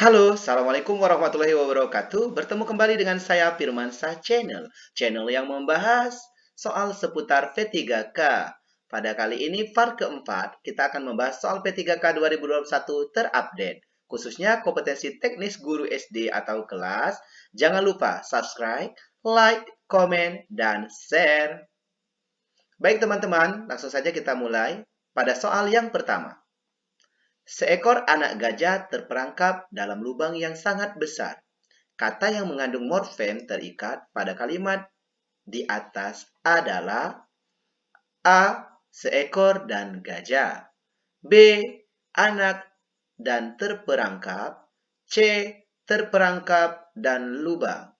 Halo, Assalamualaikum warahmatullahi wabarakatuh. Bertemu kembali dengan saya Firmansyah Channel. Channel yang membahas soal seputar P3K. Pada kali ini part keempat, kita akan membahas soal P3K 2021 terupdate. Khususnya kompetensi teknis guru SD atau kelas. Jangan lupa subscribe, like, komen, dan share. Baik teman-teman, langsung saja kita mulai pada soal yang pertama. Seekor anak gajah terperangkap dalam lubang yang sangat besar. Kata yang mengandung morfem terikat pada kalimat di atas adalah A. Seekor dan gajah B. Anak dan terperangkap C. Terperangkap dan lubang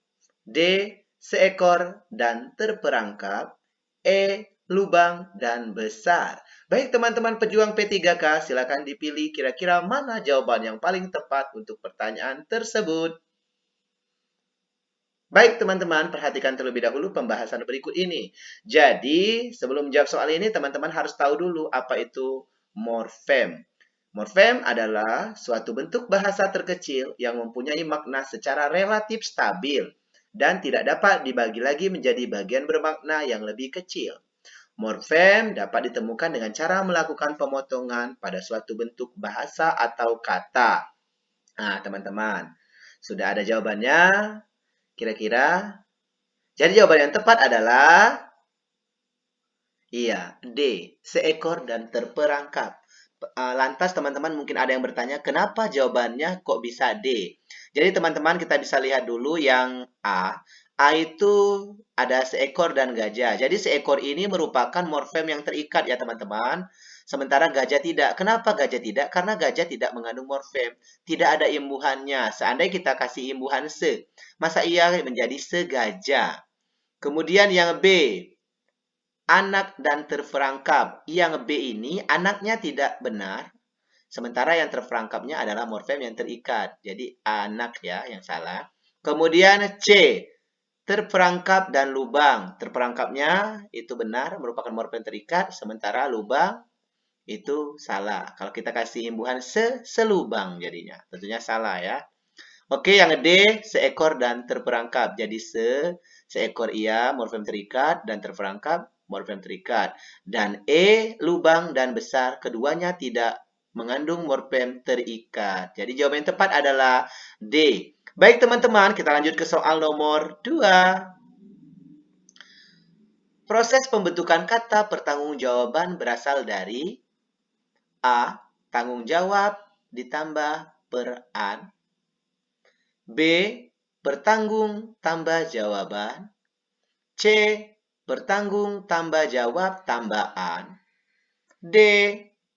D. Seekor dan terperangkap E lubang, dan besar. Baik teman-teman pejuang P3K, silakan dipilih kira-kira mana jawaban yang paling tepat untuk pertanyaan tersebut. Baik teman-teman, perhatikan terlebih dahulu pembahasan berikut ini. Jadi, sebelum menjawab soal ini, teman-teman harus tahu dulu apa itu morfem. Morfem adalah suatu bentuk bahasa terkecil yang mempunyai makna secara relatif stabil dan tidak dapat dibagi lagi menjadi bagian bermakna yang lebih kecil. Morfem dapat ditemukan dengan cara melakukan pemotongan pada suatu bentuk bahasa atau kata. Nah, teman-teman, sudah ada jawabannya? Kira-kira? Jadi jawaban yang tepat adalah Iya, D. Seekor dan terperangkap. Eh, lantas teman-teman mungkin ada yang bertanya, kenapa jawabannya kok bisa D? Jadi teman-teman kita bisa lihat dulu yang A. A itu ada seekor dan gajah. Jadi seekor ini merupakan morfem yang terikat ya teman-teman. Sementara gajah tidak. Kenapa gajah tidak? Karena gajah tidak mengandung morfem. Tidak ada imbuhannya. Seandainya kita kasih imbuhan se, masa ia menjadi segajah. Kemudian yang B, anak dan terperangkap. Yang B ini anaknya tidak benar. Sementara yang terperangkapnya adalah morfem yang terikat. Jadi anak ya yang salah. Kemudian C, terperangkap dan lubang. Terperangkapnya itu benar, merupakan morfem terikat, sementara lubang itu salah. Kalau kita kasih imbuhan se, selubang jadinya. Tentunya salah ya. Oke, yang D, seekor dan terperangkap. Jadi se, seekor ia, morfem terikat, dan terperangkap, morfem terikat. Dan E, lubang dan besar, keduanya tidak mengandung morfem terikat. Jadi jawaban yang tepat adalah D, Baik teman-teman, kita lanjut ke soal nomor 2. Proses pembentukan kata pertanggungjawaban berasal dari A. Tanggung jawab ditambah peran B. Bertanggung tambah jawaban C. Bertanggung tambah jawab tambahan D.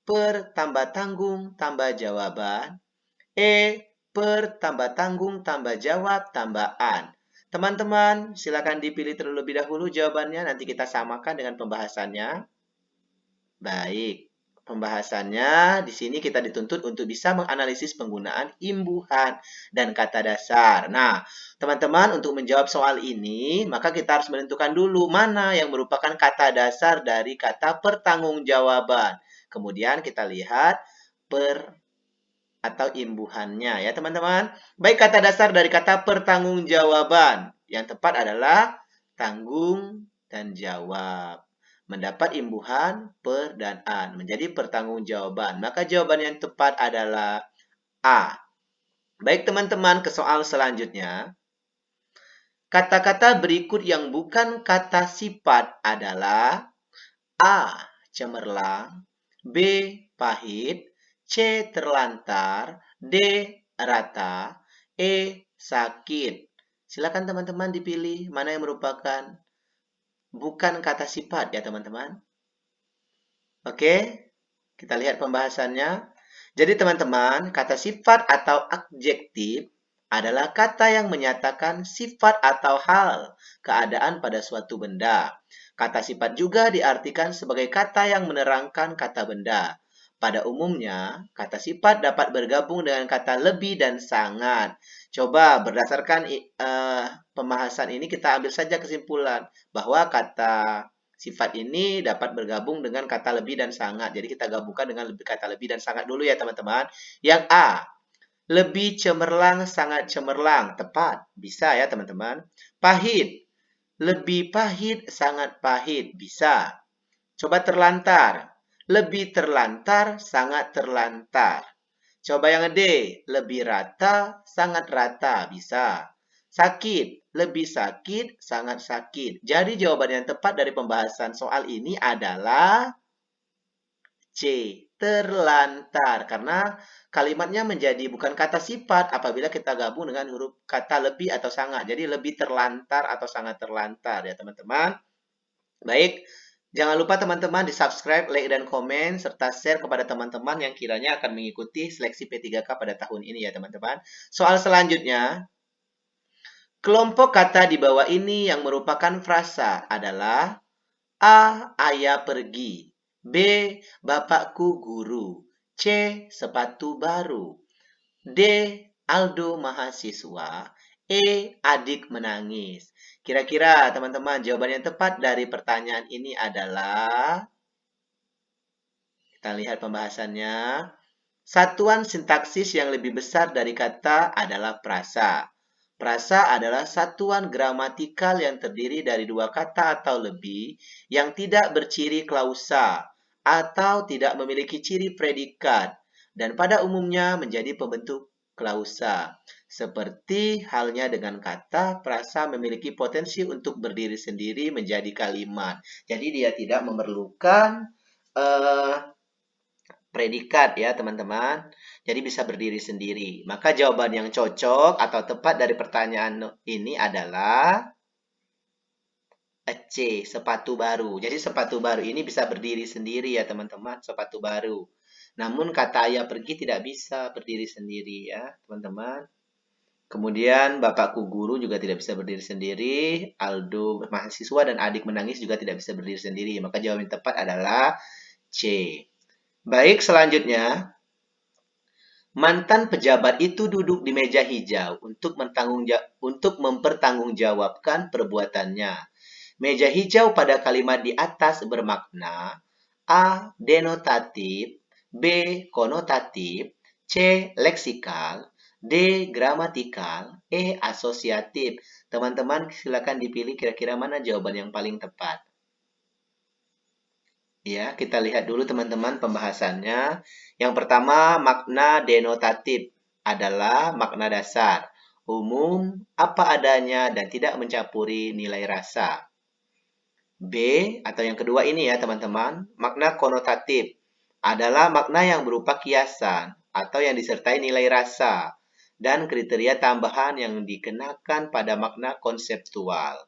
Per tambah tanggung tambah jawaban E per, tambah tanggung, tambah jawab, tambah an. Teman-teman, silakan dipilih terlebih dahulu jawabannya. Nanti kita samakan dengan pembahasannya. Baik, pembahasannya di sini kita dituntut untuk bisa menganalisis penggunaan imbuhan dan kata dasar. Nah, teman-teman, untuk menjawab soal ini, maka kita harus menentukan dulu mana yang merupakan kata dasar dari kata pertanggungjawaban. Kemudian kita lihat per atau imbuhannya ya teman-teman. Baik kata dasar dari kata pertanggungjawaban. Yang tepat adalah tanggung dan jawab. Mendapat imbuhan per dan an menjadi pertanggungjawaban. Maka jawaban yang tepat adalah A. Baik teman-teman ke soal selanjutnya. Kata-kata berikut yang bukan kata sifat adalah A. Cemerlang B. Pahit C. Terlantar. D. Rata. E. Sakit. Silakan teman-teman dipilih mana yang merupakan bukan kata sifat ya teman-teman. Oke, kita lihat pembahasannya. Jadi teman-teman, kata sifat atau adjektif adalah kata yang menyatakan sifat atau hal, keadaan pada suatu benda. Kata sifat juga diartikan sebagai kata yang menerangkan kata benda. Pada umumnya, kata sifat dapat bergabung dengan kata lebih dan sangat. Coba berdasarkan uh, pembahasan ini kita ambil saja kesimpulan bahwa kata sifat ini dapat bergabung dengan kata lebih dan sangat. Jadi kita gabungkan dengan lebih kata lebih dan sangat dulu ya teman-teman. Yang A, Lebih cemerlang, sangat cemerlang. Tepat. Bisa ya teman-teman. Pahit. Lebih pahit, sangat pahit. Bisa. Coba terlantar. Lebih terlantar, sangat terlantar. Coba yang D. Lebih rata, sangat rata. Bisa. Sakit. Lebih sakit, sangat sakit. Jadi jawaban yang tepat dari pembahasan soal ini adalah C. Terlantar. Karena kalimatnya menjadi bukan kata sifat apabila kita gabung dengan huruf kata lebih atau sangat. Jadi lebih terlantar atau sangat terlantar ya teman-teman. Baik, jangan lupa teman-teman di subscribe, like, dan komen, serta share kepada teman-teman yang kiranya akan mengikuti seleksi P3K pada tahun ini ya teman-teman. Soal selanjutnya, kelompok kata di bawah ini yang merupakan frasa adalah A. Ayah pergi B. Bapakku guru. C. Sepatu baru. D. Aldo mahasiswa. E. Adik menangis. Kira-kira teman-teman jawaban yang tepat dari pertanyaan ini adalah kita lihat pembahasannya. Satuan sintaksis yang lebih besar dari kata adalah prasa. Prasa adalah satuan gramatikal yang terdiri dari dua kata atau lebih yang tidak berciri klausa atau tidak memiliki ciri predikat dan pada umumnya menjadi pembentuk klausa. Seperti halnya dengan kata, prasa memiliki potensi untuk berdiri sendiri menjadi kalimat. Jadi dia tidak memerlukan uh, predikat ya teman-teman. Jadi bisa berdiri sendiri. Maka jawaban yang cocok atau tepat dari pertanyaan ini adalah C. Sepatu baru. Jadi sepatu baru ini bisa berdiri sendiri ya teman-teman. Sepatu baru. Namun kata ayah pergi tidak bisa berdiri sendiri ya teman-teman. Kemudian bapakku guru juga tidak bisa berdiri sendiri. Aldo mahasiswa dan adik menangis juga tidak bisa berdiri sendiri. Maka jawaban yang tepat adalah C. Baik, selanjutnya. Mantan pejabat itu duduk di meja hijau untuk, untuk mempertanggungjawabkan perbuatannya. Meja hijau pada kalimat di atas bermakna A. Denotatif B. Konotatif C. Leksikal D. Gramatikal E. Asosiatif Teman-teman silakan dipilih kira-kira mana jawaban yang paling tepat. Ya, kita lihat dulu teman-teman pembahasannya. Yang pertama, makna denotatif adalah makna dasar, umum, apa adanya, dan tidak mencampuri nilai rasa. B atau yang kedua ini ya teman-teman, makna konotatif adalah makna yang berupa kiasan atau yang disertai nilai rasa dan kriteria tambahan yang dikenakan pada makna konseptual.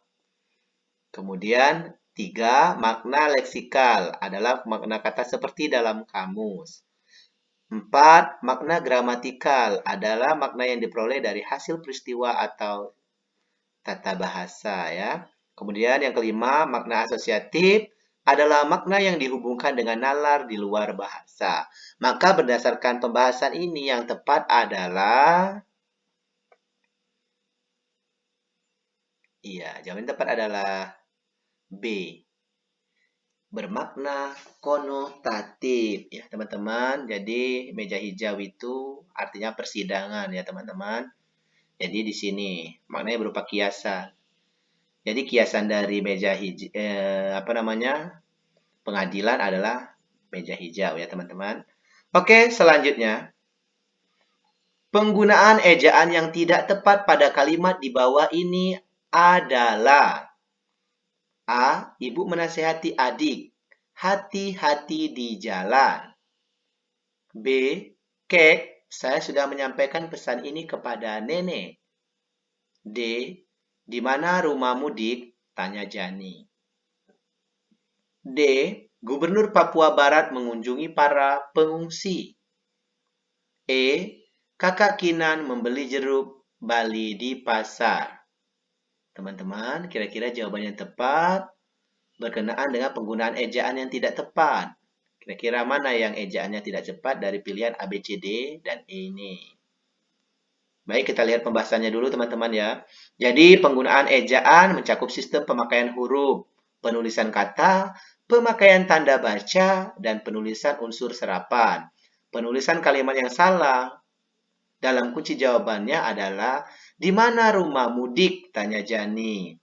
Kemudian, tiga, makna leksikal adalah makna kata seperti dalam kamus. Empat, makna gramatikal adalah makna yang diperoleh dari hasil peristiwa atau tata bahasa ya. Kemudian yang kelima, makna asosiatif adalah makna yang dihubungkan dengan nalar di luar bahasa. Maka berdasarkan pembahasan ini yang tepat adalah Iya, jawaban tepat adalah B. Bermakna konotatif ya, teman-teman. Jadi meja hijau itu artinya persidangan ya, teman-teman. Jadi di sini maknanya berupa kiasan. Jadi kiasan dari meja hijau, eh, apa namanya, pengadilan adalah meja hijau ya teman-teman. Oke, selanjutnya. Penggunaan ejaan yang tidak tepat pada kalimat di bawah ini adalah A. Ibu menasehati adik. Hati-hati di jalan. B. Kek, saya sudah menyampaikan pesan ini kepada nenek. D. Di mana rumahmu, Dik? Tanya Jani. D. Gubernur Papua Barat mengunjungi para pengungsi. E. Kakak Kinan membeli jeruk Bali di pasar. Teman-teman, kira-kira jawaban yang tepat berkenaan dengan penggunaan ejaan yang tidak tepat. Kira-kira mana yang ejaannya tidak tepat dari pilihan A, B, C, D, dan E ini? Baik, kita lihat pembahasannya dulu teman-teman ya. Jadi, penggunaan ejaan mencakup sistem pemakaian huruf, penulisan kata, pemakaian tanda baca, dan penulisan unsur serapan. Penulisan kalimat yang salah dalam kunci jawabannya adalah di mana rumah mudik? Tanya Jani.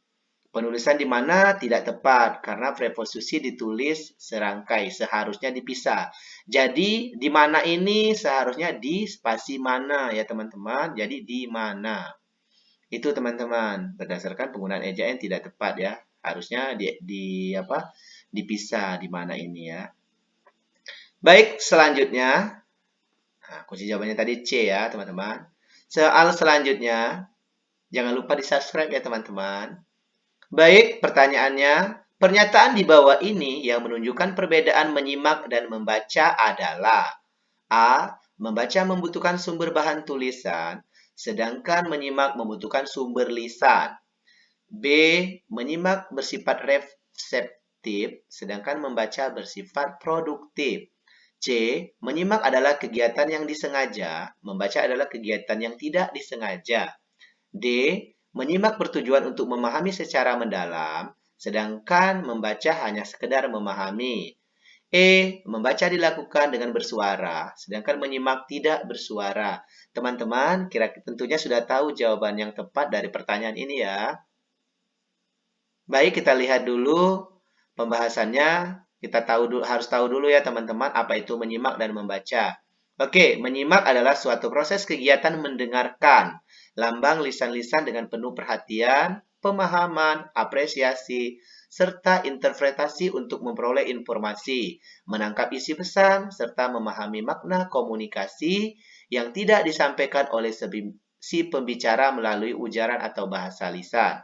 Penulisan di mana tidak tepat karena preposisi ditulis serangkai, seharusnya dipisah. Jadi di mana ini seharusnya di spasi mana ya teman-teman. Jadi di mana. Itu teman-teman, berdasarkan penggunaan ejaan tidak tepat ya. Harusnya di, di apa? Dipisah di mana ini ya. Baik, selanjutnya Nah, kunci jawabannya tadi C ya, teman-teman. Soal selanjutnya, jangan lupa di subscribe ya teman-teman. Baik, pertanyaannya, pernyataan di bawah ini yang menunjukkan perbedaan menyimak dan membaca adalah A. Membaca membutuhkan sumber bahan tulisan, sedangkan menyimak membutuhkan sumber lisan. B. Menyimak bersifat reseptif, sedangkan membaca bersifat produktif. C. Menyimak adalah kegiatan yang disengaja, membaca adalah kegiatan yang tidak disengaja. D. Menyimak bertujuan untuk memahami secara mendalam, sedangkan membaca hanya sekedar memahami. E. Membaca dilakukan dengan bersuara, sedangkan menyimak tidak bersuara. Teman-teman, kira tentunya sudah tahu jawaban yang tepat dari pertanyaan ini ya. Baik, kita lihat dulu pembahasannya kita tahu harus tahu dulu ya teman-teman apa itu menyimak dan membaca. Oke, menyimak adalah suatu proses kegiatan mendengarkan lambang lisan-lisan dengan penuh perhatian, pemahaman, apresiasi, serta interpretasi untuk memperoleh informasi, menangkap isi pesan, serta memahami makna komunikasi yang tidak disampaikan oleh si pembicara melalui ujaran atau bahasa lisan.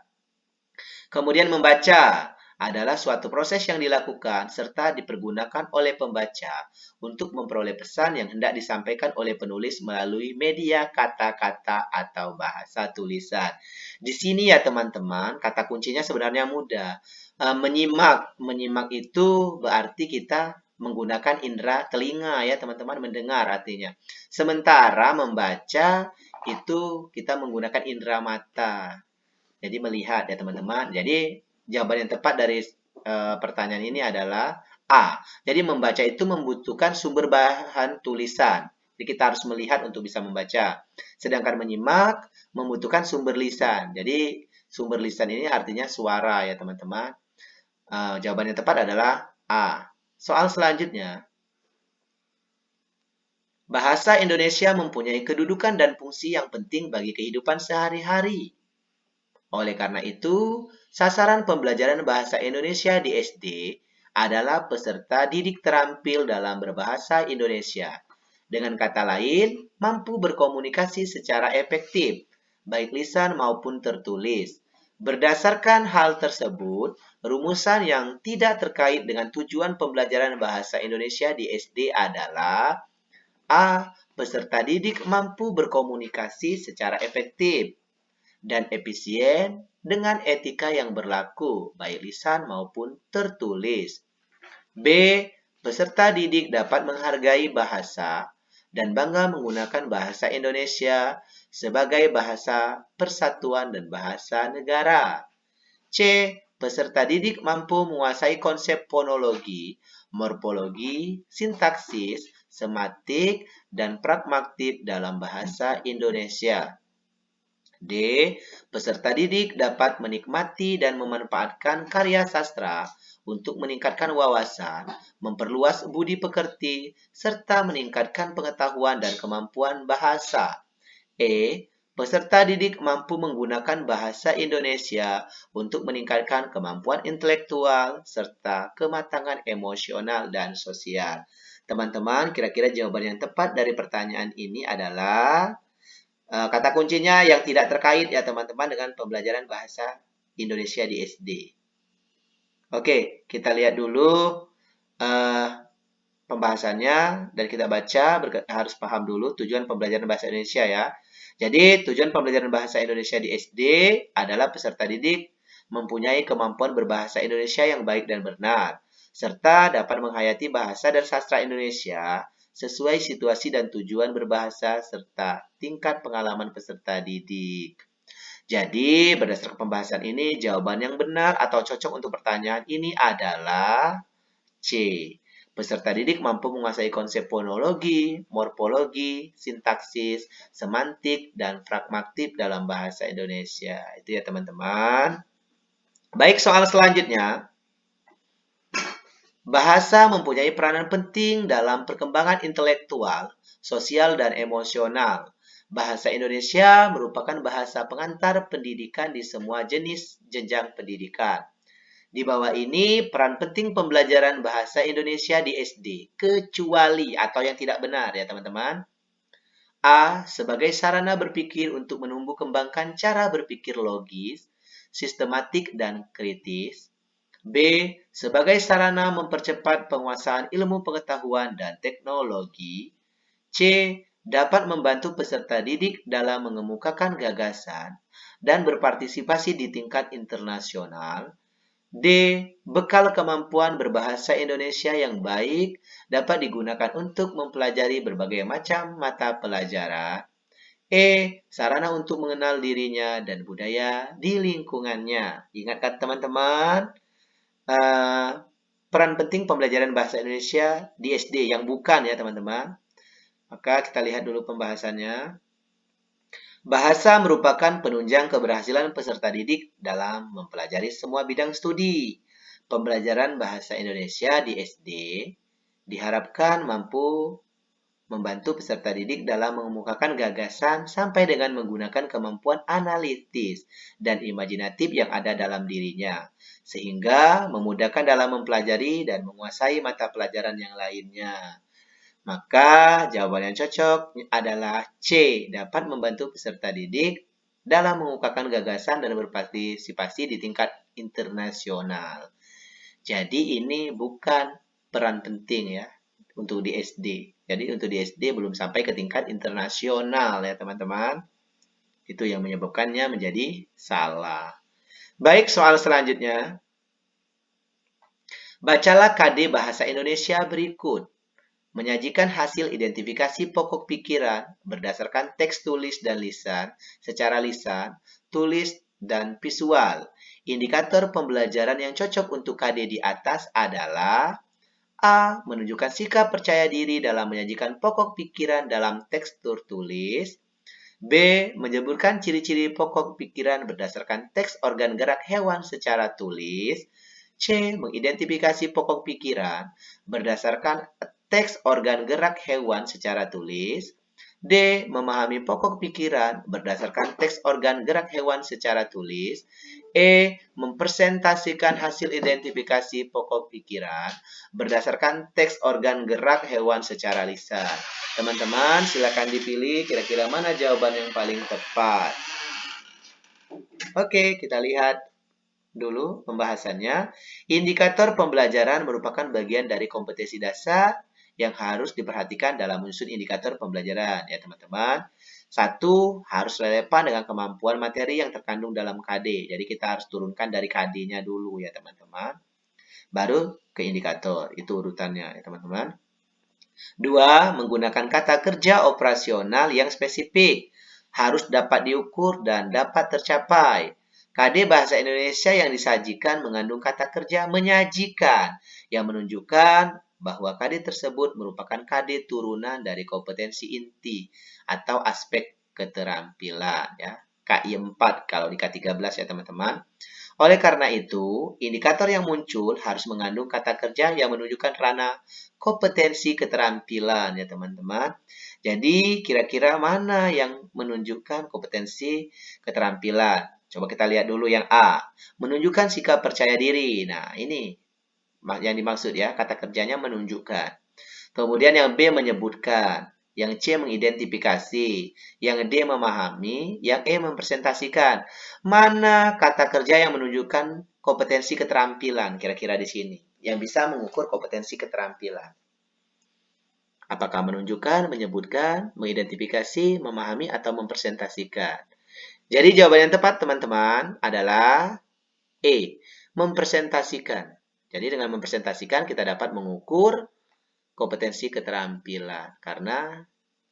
Kemudian membaca adalah suatu proses yang dilakukan serta dipergunakan oleh pembaca untuk memperoleh pesan yang hendak disampaikan oleh penulis melalui media kata-kata atau bahasa tulisan. Di sini ya teman-teman, kata kuncinya sebenarnya mudah. E, menyimak, menyimak itu berarti kita menggunakan indera telinga ya teman-teman mendengar artinya. Sementara membaca itu kita menggunakan indera mata. Jadi melihat ya teman-teman. Jadi jawaban yang tepat dari uh, pertanyaan ini adalah A. Jadi membaca itu membutuhkan sumber bahan tulisan. Jadi kita harus melihat untuk bisa membaca. Sedangkan menyimak membutuhkan sumber lisan. Jadi sumber lisan ini artinya suara ya teman-teman. Uh, jawaban yang tepat adalah A. Soal selanjutnya. Bahasa Indonesia mempunyai kedudukan dan fungsi yang penting bagi kehidupan sehari-hari. Oleh karena itu, sasaran pembelajaran bahasa Indonesia di SD adalah peserta didik terampil dalam berbahasa Indonesia. Dengan kata lain, mampu berkomunikasi secara efektif, baik lisan maupun tertulis. Berdasarkan hal tersebut, rumusan yang tidak terkait dengan tujuan pembelajaran bahasa Indonesia di SD adalah A. Peserta didik mampu berkomunikasi secara efektif dan efisien dengan etika yang berlaku, baik lisan maupun tertulis. B. Peserta didik dapat menghargai bahasa dan bangga menggunakan bahasa Indonesia sebagai bahasa persatuan dan bahasa negara. C. Peserta didik mampu menguasai konsep fonologi, morfologi, sintaksis, sematik, dan pragmatik dalam bahasa Indonesia. D. Peserta didik dapat menikmati dan memanfaatkan karya sastra untuk meningkatkan wawasan, memperluas budi pekerti, serta meningkatkan pengetahuan dan kemampuan bahasa. E. Peserta didik mampu menggunakan bahasa Indonesia untuk meningkatkan kemampuan intelektual serta kematangan emosional dan sosial. Teman-teman, kira-kira jawaban yang tepat dari pertanyaan ini adalah kata kuncinya yang tidak terkait ya teman-teman dengan pembelajaran bahasa Indonesia di SD. Oke, kita lihat dulu uh, pembahasannya dan kita baca harus paham dulu tujuan pembelajaran bahasa Indonesia ya. Jadi tujuan pembelajaran bahasa Indonesia di SD adalah peserta didik mempunyai kemampuan berbahasa Indonesia yang baik dan benar, serta dapat menghayati bahasa dan sastra Indonesia sesuai situasi dan tujuan berbahasa serta tingkat pengalaman peserta didik. Jadi, berdasarkan pembahasan ini, jawaban yang benar atau cocok untuk pertanyaan ini adalah C. Peserta didik mampu menguasai konsep fonologi, morfologi, sintaksis, semantik, dan pragmatik dalam bahasa Indonesia. Itu ya teman-teman. Baik, soal selanjutnya. Bahasa mempunyai peranan penting dalam perkembangan intelektual, sosial, dan emosional. Bahasa Indonesia merupakan bahasa pengantar pendidikan di semua jenis jenjang pendidikan. Di bawah ini peran penting pembelajaran bahasa Indonesia di SD, kecuali atau yang tidak benar ya teman-teman. A. Sebagai sarana berpikir untuk menumbuh kembangkan cara berpikir logis, sistematik, dan kritis. B. Sebagai sarana mempercepat penguasaan ilmu pengetahuan dan teknologi. C. Dapat membantu peserta didik dalam mengemukakan gagasan dan berpartisipasi di tingkat internasional. D. Bekal kemampuan berbahasa Indonesia yang baik dapat digunakan untuk mempelajari berbagai macam mata pelajaran. E. Sarana untuk mengenal dirinya dan budaya di lingkungannya. Ingatkan teman-teman, uh, peran penting pembelajaran bahasa Indonesia di SD yang bukan ya teman-teman. Maka kita lihat dulu pembahasannya. Bahasa merupakan penunjang keberhasilan peserta didik dalam mempelajari semua bidang studi. Pembelajaran bahasa Indonesia di SD diharapkan mampu membantu peserta didik dalam mengemukakan gagasan sampai dengan menggunakan kemampuan analitis dan imajinatif yang ada dalam dirinya, sehingga memudahkan dalam mempelajari dan menguasai mata pelajaran yang lainnya. Maka jawaban yang cocok adalah C, dapat membantu peserta didik dalam mengungkapkan gagasan dan berpartisipasi di tingkat internasional. Jadi ini bukan peran penting ya untuk di SD. Jadi untuk di SD belum sampai ke tingkat internasional ya teman-teman. Itu yang menyebabkannya menjadi salah. Baik, soal selanjutnya. Bacalah KD Bahasa Indonesia berikut menyajikan hasil identifikasi pokok pikiran berdasarkan teks tulis dan lisan secara lisan, tulis, dan visual. Indikator pembelajaran yang cocok untuk KD di atas adalah A. Menunjukkan sikap percaya diri dalam menyajikan pokok pikiran dalam tekstur tulis. B. Menyebutkan ciri-ciri pokok pikiran berdasarkan teks organ gerak hewan secara tulis. C. Mengidentifikasi pokok pikiran berdasarkan teks organ gerak hewan secara tulis. D. Memahami pokok pikiran berdasarkan teks organ gerak hewan secara tulis. E. Mempresentasikan hasil identifikasi pokok pikiran berdasarkan teks organ gerak hewan secara lisan. Teman-teman, silakan dipilih kira-kira mana jawaban yang paling tepat. Oke, kita lihat dulu pembahasannya. Indikator pembelajaran merupakan bagian dari kompetensi dasar yang harus diperhatikan dalam menyusun indikator pembelajaran ya teman-teman. Satu, harus relevan dengan kemampuan materi yang terkandung dalam KD. Jadi kita harus turunkan dari KD-nya dulu ya teman-teman. Baru ke indikator, itu urutannya ya teman-teman. Dua, menggunakan kata kerja operasional yang spesifik. Harus dapat diukur dan dapat tercapai. KD Bahasa Indonesia yang disajikan mengandung kata kerja menyajikan yang menunjukkan bahwa KD tersebut merupakan KD turunan dari kompetensi inti atau aspek keterampilan ya. KI 4 kalau di K13 ya teman-teman. Oleh karena itu, indikator yang muncul harus mengandung kata kerja yang menunjukkan ranah kompetensi keterampilan ya teman-teman. Jadi kira-kira mana yang menunjukkan kompetensi keterampilan? Coba kita lihat dulu yang A. Menunjukkan sikap percaya diri. Nah ini yang dimaksud ya, kata kerjanya menunjukkan. Kemudian yang B menyebutkan, yang C mengidentifikasi, yang D memahami, yang E mempresentasikan. Mana kata kerja yang menunjukkan kompetensi keterampilan kira-kira di sini, yang bisa mengukur kompetensi keterampilan. Apakah menunjukkan, menyebutkan, mengidentifikasi, memahami, atau mempresentasikan? Jadi jawaban yang tepat teman-teman adalah E, mempresentasikan. Jadi dengan mempresentasikan kita dapat mengukur kompetensi keterampilan karena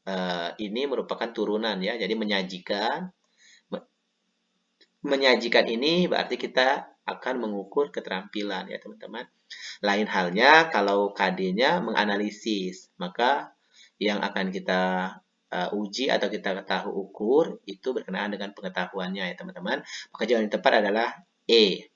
uh, ini merupakan turunan ya. Jadi menyajikan menyajikan ini berarti kita akan mengukur keterampilan ya teman-teman. Lain halnya kalau KD-nya menganalisis, maka yang akan kita uh, uji atau kita tahu ukur itu berkenaan dengan pengetahuannya ya teman-teman. Maka jawaban yang tepat adalah E.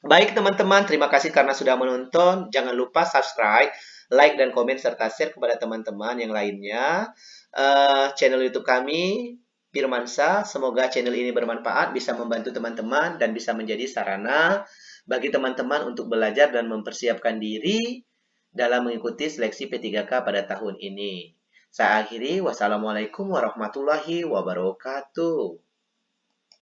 Baik teman-teman, terima kasih karena sudah menonton. Jangan lupa subscribe, like, dan komen serta share kepada teman-teman yang lainnya. Uh, channel YouTube kami, Firmansa. Semoga channel ini bermanfaat, bisa membantu teman-teman, dan bisa menjadi sarana bagi teman-teman untuk belajar dan mempersiapkan diri dalam mengikuti seleksi P3K pada tahun ini. Saya akhiri, wassalamualaikum warahmatullahi wabarakatuh.